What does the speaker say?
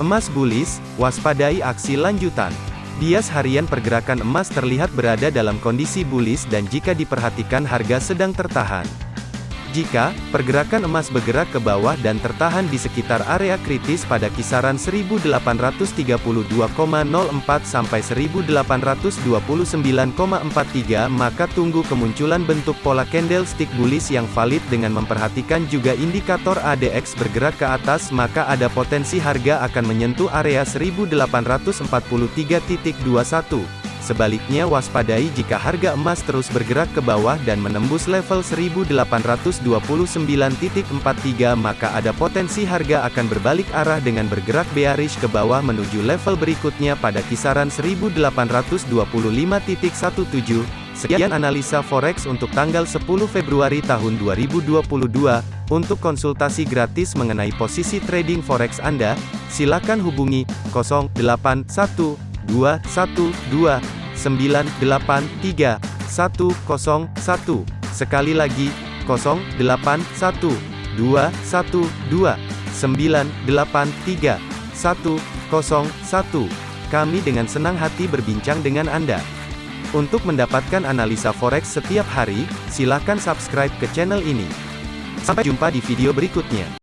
Emas bullish, waspadai aksi lanjutan. Bias harian pergerakan emas terlihat berada dalam kondisi bullish dan jika diperhatikan harga sedang tertahan. Jika pergerakan emas bergerak ke bawah dan tertahan di sekitar area kritis pada kisaran 1832,04 sampai 1829,43 maka tunggu kemunculan bentuk pola candlestick bullish yang valid dengan memperhatikan juga indikator ADX bergerak ke atas maka ada potensi harga akan menyentuh area 1843.21. Sebaliknya waspadai jika harga emas terus bergerak ke bawah dan menembus level 1829.43 maka ada potensi harga akan berbalik arah dengan bergerak bearish ke bawah menuju level berikutnya pada kisaran 1825.17. Sekian analisa forex untuk tanggal 10 Februari tahun 2022. Untuk konsultasi gratis mengenai posisi trading forex Anda, silakan hubungi 081212 983 101. Sekali lagi, 081 212 983 101. Kami dengan senang hati berbincang dengan Anda. Untuk mendapatkan analisa forex setiap hari, silakan subscribe ke channel ini. Sampai jumpa di video berikutnya.